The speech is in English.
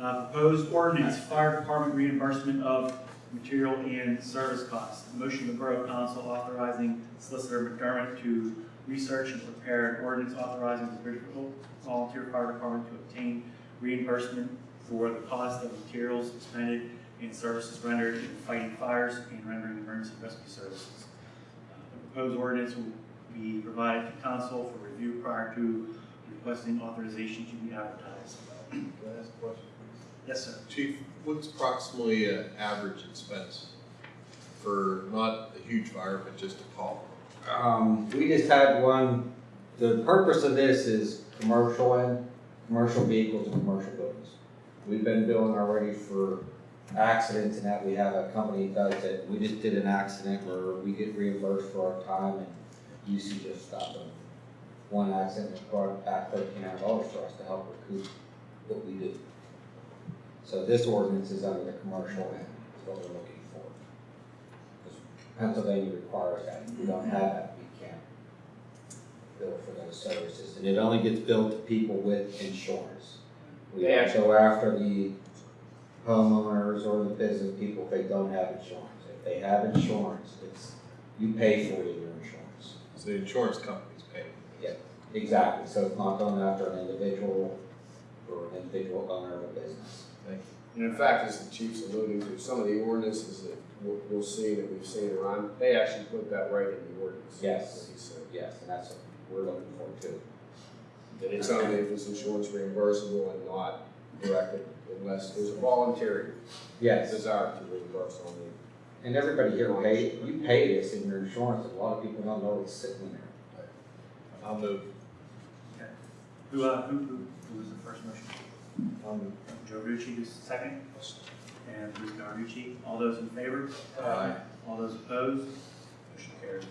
Uh, proposed ordinance, fire department reimbursement of material and service costs. Motion the Borough Council authorizing Solicitor McDermott to research and prepare an ordinance authorizing the Bridgeville Volunteer Fire Department to obtain reimbursement for the cost of materials expended and services rendered in fighting fires and rendering emergency rescue services. Uh, The proposed ordinance will be provided to council for review prior to requesting authorization to be advertised. Can I ask a question? Yes, sir. Chief, what's approximately an average expense for not a huge fire, but just a call? Um, we just had one, the purpose of this is commercial and, commercial vehicles and commercial buildings. We've been billing already for accidents and that, we have a company that does it, we just did an accident where we get reimbursed for our time and usage of stuff. And One accident that brought back thirteen hundred dollars for us to help recoup what we do. So this ordinance is under the commercial end, is what we're looking for. 'Cause Pennsylvania requires that, if we don't have that, we can't bill for those services, and it only gets billed to people with insurance. We They don't go after the homeowners or the business people if they don't have insurance. If they have insurance, it's, you pay for it in your insurance. So the insurance company's paying. Exactly, so it's not going after an individual or an individual owner of a business. Thank And in fact, as the chief's alluding to, some of the ordinances that we'll, we'll see that we've seen around, they actually put that right in the ordinance. Yes. What he said. Yes, and that's what we're looking for too. That it's only if it's insurance reimbursable and not directed unless there's a voluntary Yes, desire to reimburse on the. and everybody here pay, you pay this in your insurance, a lot of people don't know it's sitting in there. I'll move. Who, uh, who, who, who was the first motion? I'll Joe Rucci, who's second? And Bruce Garucci. All those in favor? Aye. All those opposed? Motion carries.